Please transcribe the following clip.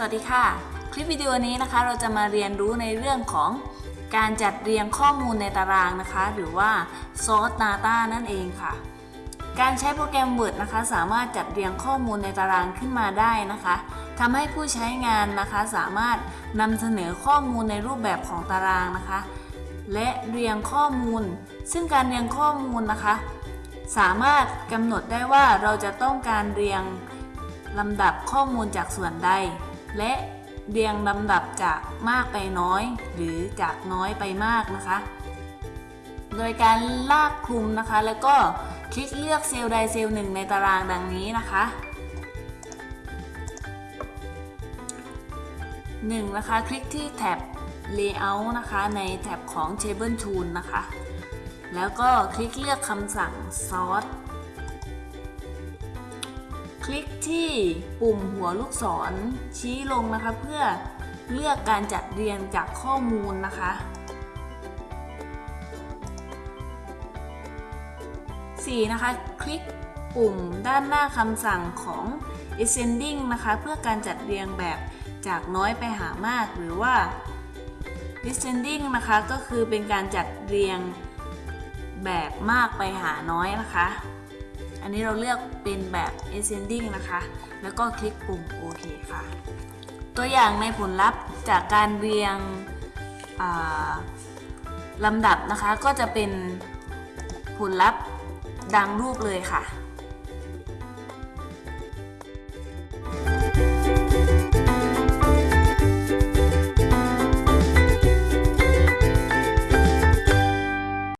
สวัสดีค่ะ คลิปวิดีโอนี้นะคะเราจะมาเรียนรู้ในเรื่องของการจัดเรียงข้อมูลในตารางนะคะ หรือว่า Sort Data นั่นเองค่ะ การใช้โปรแกรม Word นะคะ สามารถจัดเรียงข้อมูลในตารางขึ้นมาได้นะคะทำให้ผู้ใช้งานนะคะสามารถนำเสนอข้อมูลในรูปแบบของตารางนะคะ และเรียงข้อมูล ซึ่งการเรียงข้อมูลนะคะ สามารถกำหนดได้ว่าเราจะต้องการเรียงลำดับข้อมูลจากส่วนใด และเรียงลำดับจากมากไปน้อย หรือจากน้อยไปมากนะคะ โดยการลากคลุมนะคะ แล้วก็คลิกเลือกเซลล์ใดเซลล์หนึ่งในตารางดังนี้นะคะ 1. นะคะ คลิกที่แท็บ Layout นะคะ ในแท็บของ Table Tool นะคะ แล้วก็คลิกเลือกคำสั่ง Sort ลิกที่ปุ่มหัวลูกศรชี้ลงนะคะ เพื่อเลือกการจัดเรียงจากข้อมูลนะคะ 4. นะคะ คลิกปุ่มด้านหน้าคำสั่งของ ascending นะคะ เพื่อการจัดเรียงแบบจากน้อยไปหามากหรือว่า descending นะคะ ก็คือเป็นการจัดเรียงแบบมากไปหาน้อยนะคะ อันนี้เราเลือกเป็นแบบ ascending นะคะ แล้วก็คลิกปุ่มโอเคค่ะ ตัวอย่างในผลลัพธ์จากการเรียงลำดับนะคะ ก็จะเป็นผลลัพธ์ดังรูปเลยค่ะ